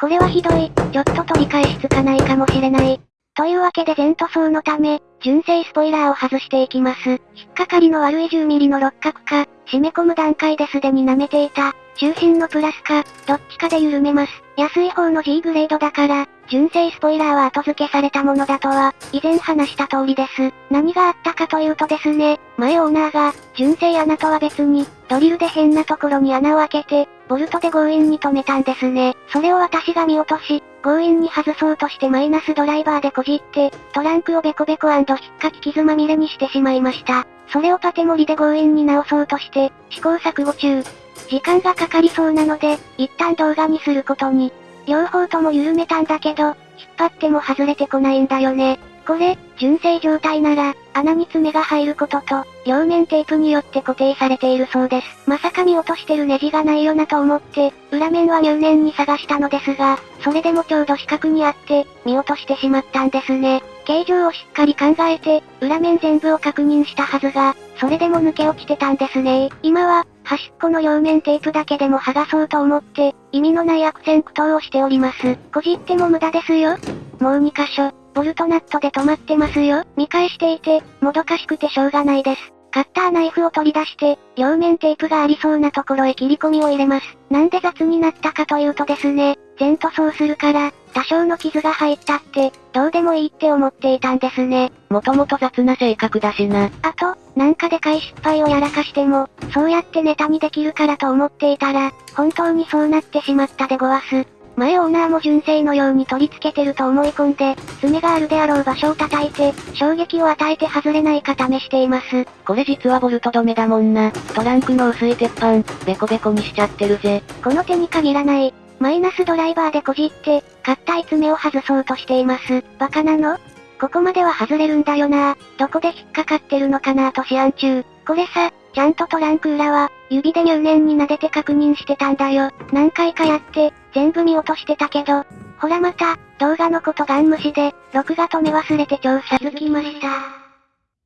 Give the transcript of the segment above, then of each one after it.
これはひどい。ちょっと取り返しつかないかもしれない。というわけで全塗装のため、純正スポイラーを外していきます。引っかかりの悪い 10mm の六角か、締め込む段階ですでに舐めていた。中心のプラスか、どっちかで緩めます。安い方の G グレードだから、純正スポイラーは後付けされたものだとは、以前話した通りです。何があったかというとですね、前オーナーが、純正穴とは別に、ドリルで変なところに穴を開けて、ボルトで強引に止めたんですね。それを私が見落とし、強引に外そうとしてマイナスドライバーでこじって、トランクをベコベコ引っかき傷まみれにしてしまいました。それをパテモリで強引に直そうとして、試行錯誤中。時間がかかりそうなので、一旦動画にすることに。両方とも緩めたんだけど、引っ張っても外れてこないんだよね。これ、純正状態なら、穴に爪が入ることと、両面テープによって固定されているそうです。まさか見落としてるネジがないよなと思って、裏面は入念に探したのですが、それでもちょうど四角にあって、見落としてしまったんですね。形状をしっかり考えて、裏面全部を確認したはずが、それでも抜け落ちてたんですね今は、端っこの両面テープだけでも剥がそうと思って、意味のない悪戦苦闘をしております。こじっても無駄ですよ。もう2箇所、ボルトナットで止まってますよ。見返していて、もどかしくてしょうがないです。カッターナイフを取り出して、両面テープがありそうなところへ切り込みを入れます。なんで雑になったかというとですね、全塗装するから、多少の傷が入ったって、どうでもいいって思っていたんですね。もともと雑な性格だしな。あと、なんかでかい失敗をやらかしても、そうやってネタにできるからと思っていたら、本当にそうなってしまったでごわす。前オーナーも純正のように取り付けてると思い込んで、爪があるであろう場所を叩いて、衝撃を与えて外れないか試しています。これ実はボルト止めだもんな。トランクの薄い鉄板、ベコベコにしちゃってるぜ。この手に限らない。マイナスドライバーでこじって、硬い爪を外そうとしています。バカなの？ここまでは外れるんだよなどこで引っかかってるのかなと思案中。これさ、ちゃんとトランク裏は、指で入念に撫でて確認してたんだよ。何回かやって、全部見落としてたけど。ほらまた、動画のことガン無視で、録画止め忘れて調査づきました。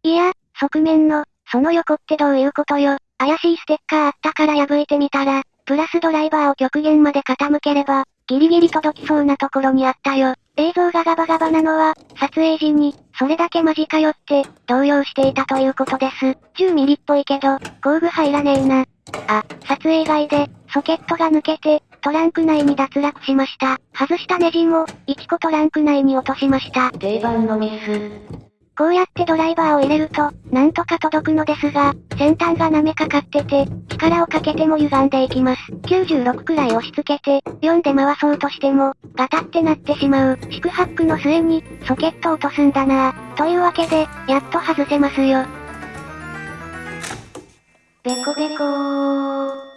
いや、側面の、その横ってどういうことよ。怪しいステッカーあったから破いてみたら、プラスドライバーを極限まで傾ければ、ギリギリ届きそうなところにあったよ。映像がガバガバなのは、撮影時に、それだけ間近寄って、動揺していたということです。10ミリっぽいけど、工具入らねえな。あ、撮影外で、ソケットが抜けて、トランク内に脱落しました。外したネジも、1個トランク内に落としました。定番のミス。こうやってドライバーを入れると、なんとか届くのですが、先端が舐めかかってて、力をかけても歪んでいきます。96くらい押し付けて、4で回そうとしても、ガタってなってしまう。四苦八苦の末に、ソケット落とすんだなというわけで、やっと外せますよ。ベコベコー。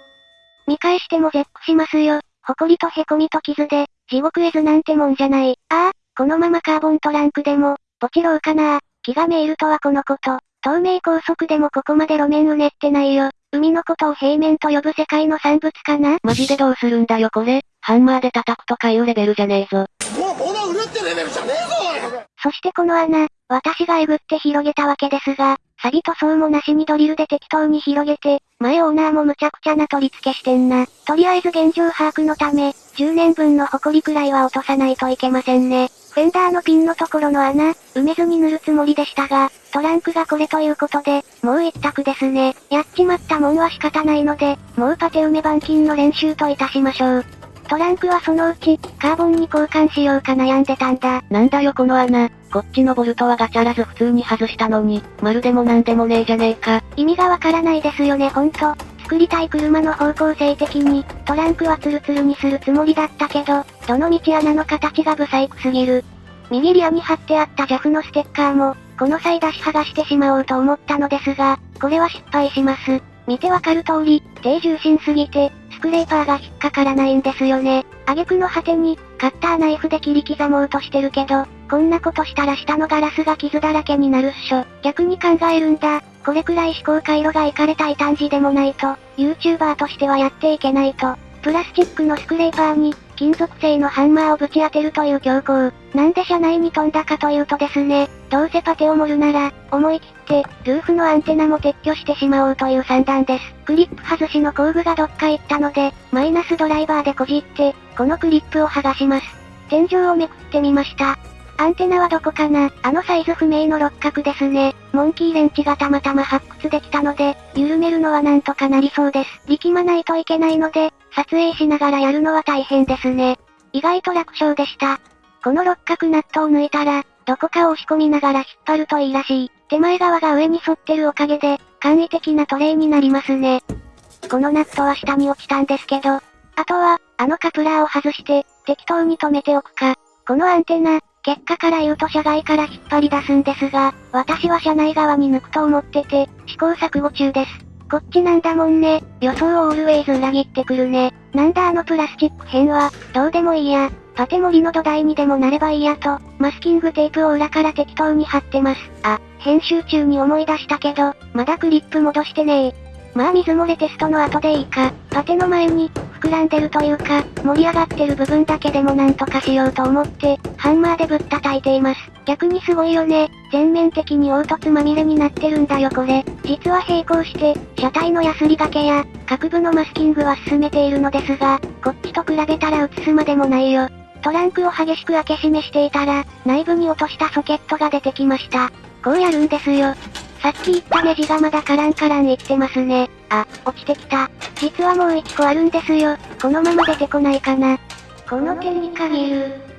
見返しても絶句しますよ。埃と凹みと傷で、地獄絵図なんてもんじゃない。ああ、このままカーボントランクでも、ポチろうかな気がめいるとはこのこと。透明高速でもここまで路面うねってないよ。海のことを平面と呼ぶ世界の産物かなマジでどうするんだよこれ。ハンマーで叩くとかいうレベルじゃねえぞ。もう物売るってレベルじゃねえぞそしてこの穴、私がえぐって広げたわけですが、サビ塗装もなしにドリルで適当に広げて、前オーナーもむちゃくちゃな取り付けしてんな。とりあえず現状把握のため、10年分の埃くらいは落とさないといけませんね。フェンダーのピンのところの穴、埋めずに塗るつもりでしたが、トランクがこれということで、もう一択ですね。やっちまったもんは仕方ないので、もうパテ埋め板金の練習といたしましょう。トランクはそのうち、カーボンに交換しようか悩んでたんだ。なんだよこの穴。こっちのボルトはガチャらず普通に外したのに、まるでもなんでもねえじゃねえか。意味がわからないですよねほんと。作りたい車の方向性的に、トランクはツルツルにするつもりだったけど、どの道穴の形がブサイクすぎる。右リアに貼ってあった JAF のステッカーも、この際出し剥がしてしまおうと思ったのですが、これは失敗します。見てわかる通り、低重心すぎて、スクレーパーが引っかからないんですよね。挙句の果てに、カッターナイフで切り刻もうとしてるけど、こんなことしたら下のガラスが傷だらけになるっしょ。逆に考えるんだ。これくらい思考回路がいかれた異端児でもないと、YouTuber としてはやっていけないと。プラスチックのスクレーパーに、金属製のハンマーをぶち当てるという強行。なんで車内に飛んだかというとですね、どうせパテを盛るなら、思い切って、ルーフのアンテナも撤去してしまおうという算段です。クリップ外しの工具がどっか行ったので、マイナスドライバーでこじって、このクリップを剥がします。天井をめくってみました。アンテナはどこかな？あのサイズ不明の六角ですね。モンキーレンチがたまたま発掘できたので、緩めるのはなんとかなりそうです。力まないといけないので、撮影しながらやるのは大変ですね。意外と楽勝でした。この六角ナットを抜いたら、どこかを押し込みながら引っ張るといいらしい。手前側が上に沿ってるおかげで、簡易的なトレイになりますね。このナットは下に落ちたんですけど、あとは、あのカプラーを外して、適当に止めておくか。このアンテナ、結果から言うと車外から引っ張り出すんですが、私は車内側に抜くと思ってて、試行錯誤中です。こっちなんだもんね。予想をオールウェイズ裏切ってくるね。なんだあのプラスチック片は、どうでもいいや。パテ盛りの土台にでもなればいいやと、マスキングテープを裏から適当に貼ってます。あ、編集中に思い出したけど、まだクリップ戻してねえ。まあ水漏れテストの後でいいか。パテの前に、膨らんでるというか、盛り上がってる部分だけでもなんとかしようと思って、ハンマーでぶったたいています。逆にすごいよね。全面的に凹凸まみれになってるんだよこれ。実は並行して、車体のヤスリ掛けや、各部のマスキングは進めているのですが、こっちと比べたら映すまでもないよ。トランクを激しく開け閉めしていたら、内部に落としたソケットが出てきました。こうやるんですよ。さっき言ったネジがまだカランカランいってますね。あ、落ちてきた。実はもう1個あるんですよ。このまま出てこないかな。この手に限る。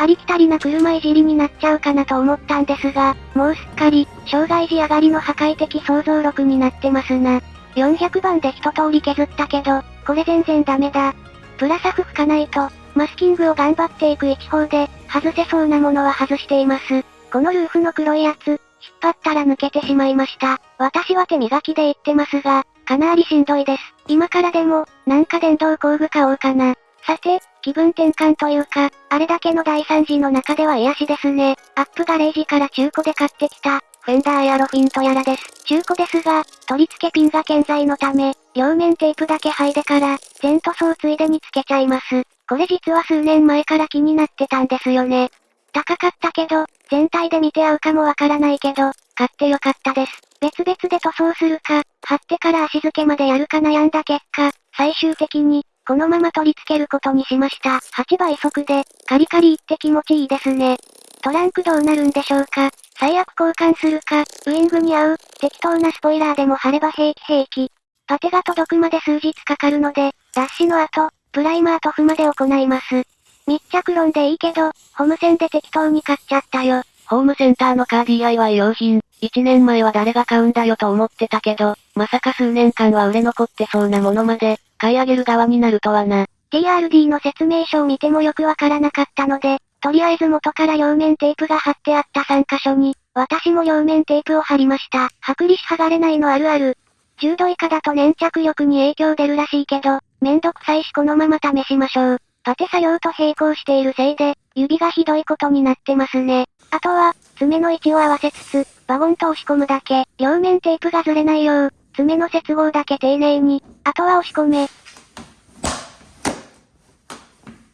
ありきたりな車いじりになっちゃうかなと思ったんですが、もうすっかり、障害時上がりの破壊的想像力になってますな。400番で一通り削ったけど、これ全然ダメだ。プラサフ吹かないと、マスキングを頑張っていく一方で、外せそうなものは外しています。このルーフの黒いやつ、引っ張ったら抜けてしまいました。私は手磨きで言ってますが、かなりしんどいです。今からでも、なんか電動工具買おうかな。さて、気分転換というか、あれだけの大惨事の中では癒しですね。アップガレージから中古で買ってきた、フェンダーエアロフィンとやらです。中古ですが、取り付けピンが健在のため、両面テープだけ剥いでから、全塗装ついでにつけちゃいます。これ実は数年前から気になってたんですよね。高かったけど、全体で見て合うかもわからないけど、買ってよかったです。別々で塗装するか、貼ってから足付けまでやるか悩んだ結果、最終的に、このまま取り付けることにしました。8倍速で、カリカリって気持ちいいですね。トランクどうなるんでしょうか最悪交換するか、ウイングに合う、適当なスポイラーでも貼れば平気平気。パテが届くまで数日かかるので、脱脂の後、プライマー塗布まで行います。密着論でいいけど、ホームセンで適当に買っちゃったよ。ホームセンターのカー DIY 用品、1年前は誰が買うんだよと思ってたけど、まさか数年間は売れ残ってそうなものまで、買い上げる側になるとはな。TRD の説明書を見てもよくわからなかったので、とりあえず元から両面テープが貼ってあった3箇所に、私も両面テープを貼りました。剥離し剥がれないのあるある。10度以下だと粘着力に影響出るらしいけど、めんどくさいしこのまま試しましょう。パテ作業と並行しているせいで、指がひどいことになってますね。あとは、爪の位置を合わせつつ、バゴンと押し込むだけ、両面テープがずれないよう、爪の接合だけ丁寧に、あとは押し込め。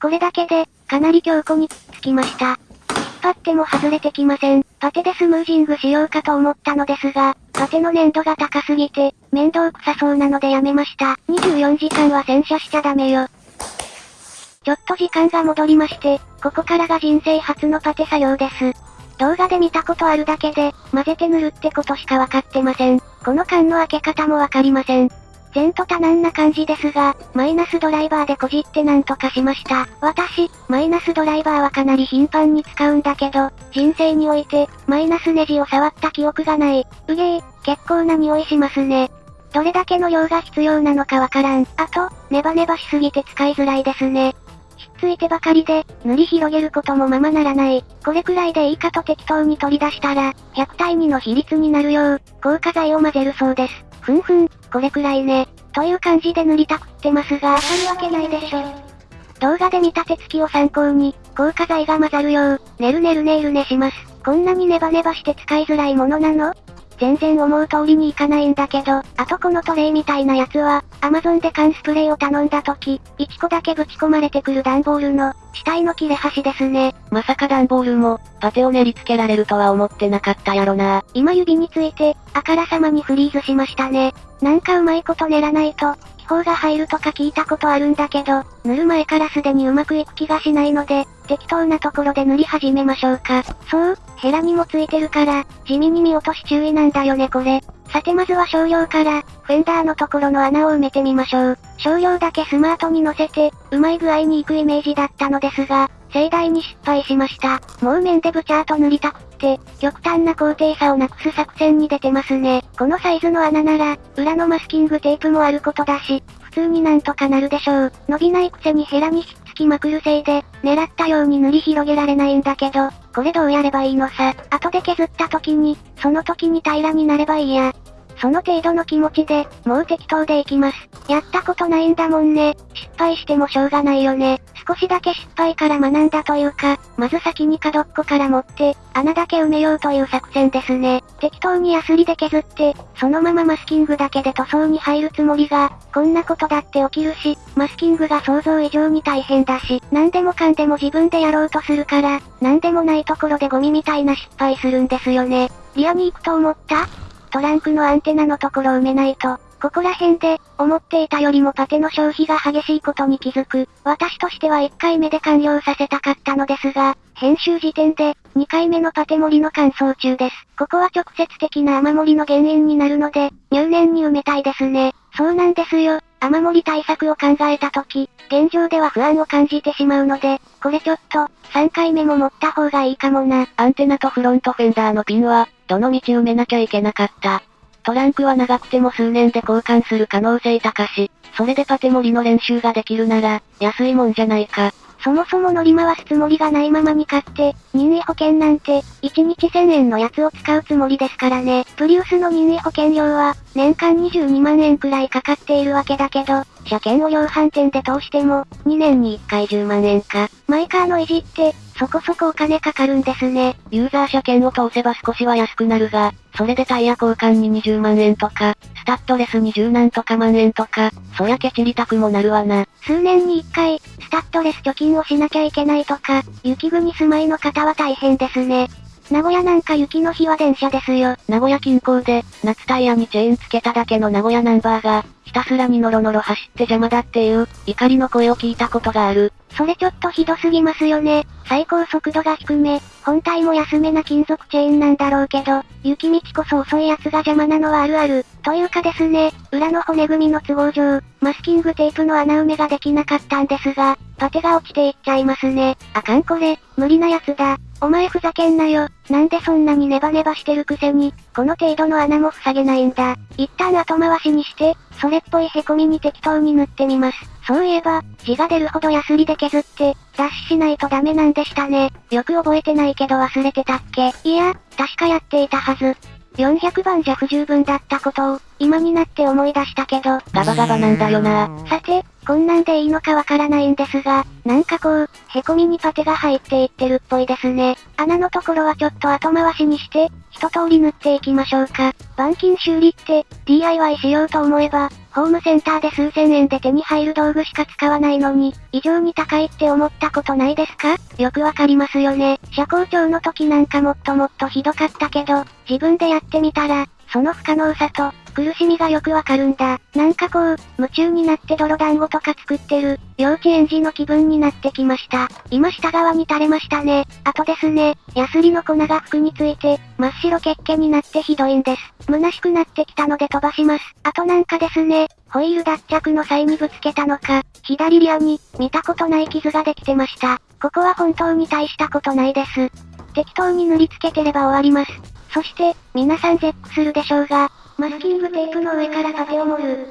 これだけで、かなり強固につきました。引っ張っても外れてきません。パテでスムージングしようかと思ったのですが、パテの粘度が高すぎて、面倒くさそうなのでやめました。24時間は洗車しちゃダメよ。ちょっと時間が戻りまして、ここからが人生初のパテ作業です。動画で見たことあるだけで、混ぜて塗るってことしかわかってません。この缶の開け方もわかりません。前途多難な感じですが、マイナスドライバーでこじってなんとかしました。私、マイナスドライバーはかなり頻繁に使うんだけど、人生において、マイナスネジを触った記憶がない。うげー、結構な匂いしますね。どれだけの量が必要なのかわからん。あと、ネバネバしすぎて使いづらいですね。ついてばかりで、塗り広げることもままならない。これくらいでいいかと適当に取り出したら、100対2の比率になるよう、硬化剤を混ぜるそうです。ふんふん、これくらいね。という感じで塗りたくってますが、当たるわけないでしょ。動画で見た手つきを参考に、硬化剤が混ざるよう、ねるねるねるねします。こんなにネバネバして使いづらいものなの？全然思う通りにいかないんだけど、あとこのトレイみたいなやつは、アマゾンで缶スプレーを頼んだ時、1個だけぶち込まれてくる段ボールの、死体の切れ端ですね。まさか段ボールも、パテを練りつけられるとは思ってなかったやろな。今指について、あからさまにフリーズしましたね。なんかうまいこと練らないと、気泡が入るとか聞いたことあるんだけど、塗る前からすでにうまくいく気がしないので、適当なところで塗り始めましょうか。そう、ヘラにもついてるから、地味に見落とし注意なんだよねこれ。さてまずは少量から、フェンダーのところの穴を埋めてみましょう。少量だけスマートに乗せて、うまい具合に行くイメージだったのですが、盛大に失敗しました。もう面でブチャーと塗りたくって、極端な高低差をなくす作戦に出てますね。このサイズの穴なら、裏のマスキングテープもあることだし、普通になんとかなるでしょう。伸びないくせにヘラにひっつきまくるせいで、狙ったように塗り広げられないんだけど、これどうやればいいのさ。後で削った時に、その時に平らになればいいや。その程度の気持ちで、もう適当でいきます。やったことないんだもんね。失敗してもしょうがないよね。少しだけ失敗から学んだというか、まず先に角っこから持って、穴だけ埋めようという作戦ですね。適当にヤスリで削って、そのままマスキングだけで塗装に入るつもりが、こんなことだって起きるし、マスキングが想像以上に大変だし、何でもかんでも自分でやろうとするから、何でもないところでゴミみたいな失敗するんですよね。リアに行くと思った？トランクのアンテナのところ埋めないと、ここら辺で、思っていたよりもパテの消費が激しいことに気づく。私としては1回目で完了させたかったのですが、編集時点で、2回目のパテ盛りの乾燥中です。ここは直接的な雨漏りの原因になるので、入念に埋めたいですね。そうなんですよ。雨漏り対策を考えたとき、現状では不安を感じてしまうので、これちょっと、3回目も持った方がいいかもな。アンテナとフロントフェンダーのピンは、どの道埋めなきゃいけなかった。トランクは長くても数年で交換する可能性高し、それでパテ盛りの練習ができるなら、安いもんじゃないか。そもそも乗り回すつもりがないままに買って、任意保険なんて、1日1000円のやつを使うつもりですからね。プリウスの任意保険料は、年間22万円くらいかかっているわけだけど、車検を量販店で通しても、2年に1回10万円か。マイカーの維持って、そこそこお金かかるんですね。ユーザー車検を通せば少しは安くなるが、それでタイヤ交換に20万円とか、スタッドレスに10何とか万円とか、そりゃケチりたくもなるわな。数年に一回、スタッドレス貯金をしなきゃいけないとか、雪国住まいの方は大変ですね。名古屋なんか雪の日は電車ですよ。名古屋近郊で、夏タイヤにチェーンつけただけの名古屋ナンバーが、ひたすらにノロノロ走って邪魔だっていう、怒りの声を聞いたことがある。それちょっとひどすぎますよね。最高速度が低め、本体も安めな金属チェーンなんだろうけど、雪道こそ遅いやつが邪魔なのはあるある。というかですね、裏の骨組みの都合上、マスキングテープの穴埋めができなかったんですが、パテが落ちていっちゃいますね。あかんこれ、無理なやつだ。お前ふざけんなよ。なんでそんなにネバネバしてるくせに、この程度の穴も塞げないんだ。一旦後回しにして、それっぽい凹みに適当に塗ってみます。そういえば、字が出るほどヤスリで削って、脱脂しないとダメなんでしたね。よく覚えてないけど忘れてたっけ？いや、確かやっていたはず。400番じゃ不十分だったことを、今になって思い出したけど、ガバガバなんだよな。さて、こんなんでいいのかわからないんですが、なんかこう、凹みにパテが入っていってるっぽいですね。穴のところはちょっと後回しにして、一通り塗っていきましょうか。板金修理って、DIY しようと思えば、ホームセンターで数千円で手に入る道具しか使わないのに、異常に高いって思ったことないですか？よくわかりますよね。車高調の時なんかもっともっとひどかったけど、自分でやってみたら、その不可能さと、苦しみがよくわかるんだ。なんかこう、夢中になって泥団子とか作ってる、幼稚園児の気分になってきました。今下側に垂れましたね。あとですね、ヤスリの粉が服について、真っ白血気になってひどいんです。虚しくなってきたので飛ばします。あとなんかですね、ホイール脱着の際にぶつけたのか、左リアに、見たことない傷ができてました。ここは本当に大したことないです。適当に塗りつけてれば終わります。そして、皆さん絶句するでしょうが、マスキングテープの上からパテを盛る。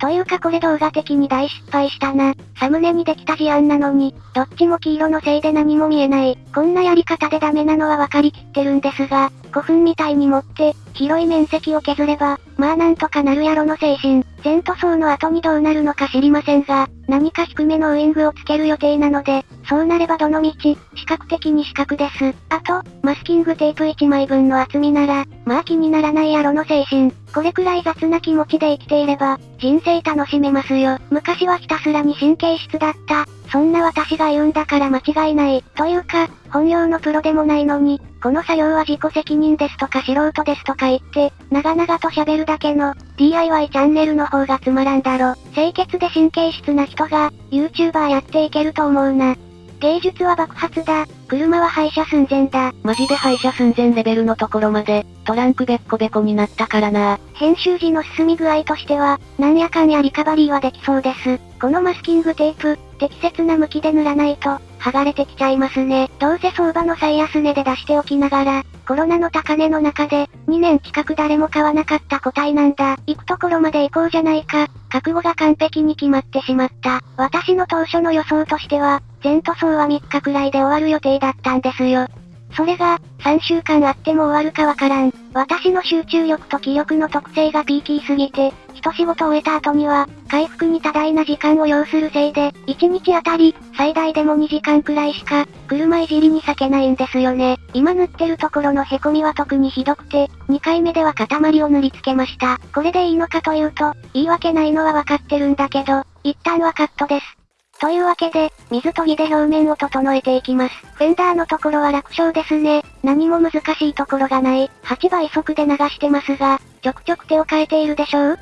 というかこれ動画的に大失敗したな。サムネにできた事案なのに、どっちも黄色のせいで何も見えない。こんなやり方でダメなのは分かりきってるんですが、古墳みたいに持って、広い面積を削れば、まあなんとかなるやろの精神。全塗装の後にどうなるのか知りませんが、何か低めのウイングをつける予定なので、そうなればどの道、視覚的に視覚です。あと、マスキングテープ1枚分の厚みなら、まあ気にならないやろの精神。これくらい雑な気持ちで生きていれば、人生楽しめますよ。昔はひたすらに神経質だった。そんな私が言うんだから間違いない。というか、本業のプロでもないのに、この作業は自己責任ですとか素人ですとか言って、長々と喋るだけの、DIY チャンネルの方がつまらんだろ。清潔で神経質な人が、YouTuber やっていけると思うな。芸術は爆発だ。車は廃車寸前だ。マジで廃車寸前レベルのところまで、トランクべっこべこになったからな。編集時の進み具合としては、なんやかんやリカバリーはできそうです。このマスキングテープ、適切な向きで塗らないと、剥がれてきちゃいますね。どうせ相場の最安値で出しておきながら、コロナの高値の中で、2年近く誰も買わなかった個体なんだ。行くところまで行こうじゃないか。覚悟が完璧に決まってしまった。私の当初の予想としては、全塗装は3日くらいで終わる予定だったんですよ。それが、3週間あっても終わるかわからん。私の集中力と気力の特性がピーキーすぎて、一仕事終えた後には、回復に多大な時間を要するせいで、1日あたり、最大でも2時間くらいしか、車いじりに避けないんですよね。今塗ってるところの凹みは特にひどくて、2回目では塊を塗り付けました。これでいいのかというと、言い訳ないのはわかってるんだけど、一旦はカットです。というわけで、水研ぎで表面を整えていきます。フェンダーのところは楽勝ですね。何も難しいところがない。8倍速で流してますが、ちょくちょく手を変えているでしょう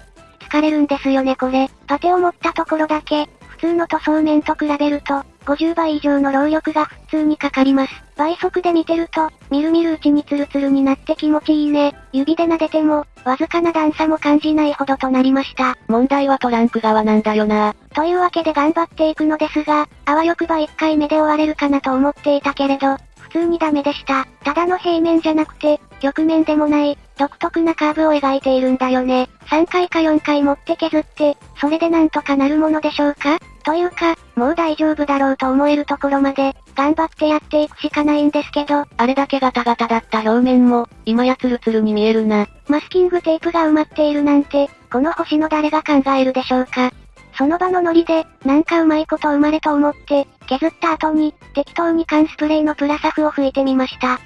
疲れるんですよねこれ。パテを持ったところだけ、普通の塗装面と比べると、50倍以上の労力が普通にかかります。倍速で見てると、みるみるうちにツルツルになって気持ちいいね。指で撫でても、わずかな段差も感じないほどとなりました。問題はトランク側なんだよな。というわけで頑張っていくのですが、あわよくば1回目で終われるかなと思っていたけれど、普通にダメでした。ただの平面じゃなくて、曲面でもない、独特なカーブを描いているんだよね。3回か4回持って削って、それでなんとかなるものでしょうか？というか、もう大丈夫だろうと思えるところまで、頑張ってやっていくしかないんですけど、あれだけガタガタだった表面も、今やツルツルに見えるな。マスキングテープが埋まっているなんて、この星の誰が考えるでしょうか？その場のノリで、なんかうまいこと生まれと思って、削った後に、適当に缶スプレーのプラサフを吹いてみました。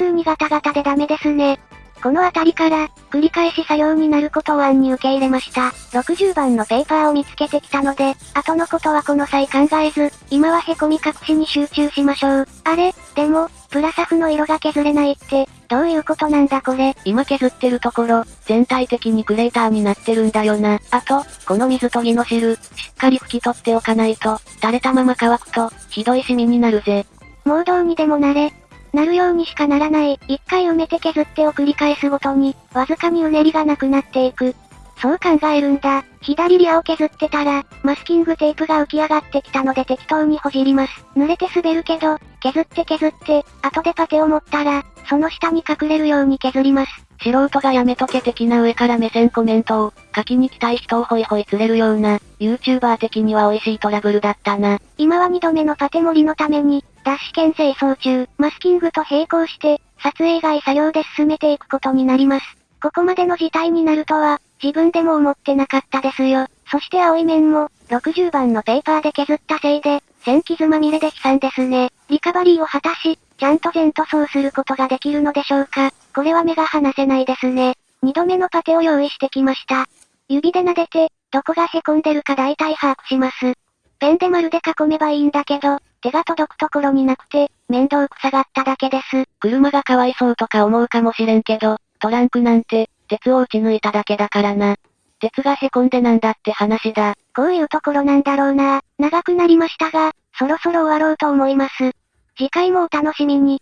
普通にガタガタでダメですね。この辺りから、繰り返し作業になることを案に受け入れました。60番のペーパーを見つけてきたので、後のことはこの際考えず、今は凹み隠しに集中しましょう。あれ、でも、プラサフの色が削れないって、どういうことなんだこれ？今削ってるところ、全体的にクレーターになってるんだよな。あと、この水研ぎの汁、しっかり拭き取っておかないと、垂れたまま乾くと、ひどいシミになるぜ。もうどうにでもなれ。なるようにしかならない。一回埋めて削ってを繰り返すごとに、わずかにうねりがなくなっていく。そう考えるんだ。左リアを削ってたら、マスキングテープが浮き上がってきたので適当にほじります。濡れて滑るけど、削って削って、後でパテを持ったら、その下に隠れるように削ります。素人がやめとけ的な上から目線コメントを、書きに来たい人をホイホイ釣れるような、YouTuber 的には美味しいトラブルだったな。今は2度目のパテ盛りのために、ダッシュ兼清掃中、マスキングと並行して、撮影外作業で進めていくことになります。ここまでの事態になるとは、自分でも思ってなかったですよ。そして青い面も、60番のペーパーで削ったせいで、線傷まみれで悲惨ですね。リカバリーを果たし、ちゃんと全塗装することができるのでしょうか。これは目が離せないですね。二度目のパテを用意してきました。指で撫でて、どこが凹んでるか大体把握します。ペンで丸で囲めばいいんだけど、手が届くところになくて、面倒くさがっただけです。車がかわいそうとか思うかもしれんけど、トランクなんて、鉄を打ち抜いただけだからな。鉄が凹んでなんだって話だ。こういうところなんだろうな。長くなりましたが、そろそろ終わろうと思います。次回もお楽しみに。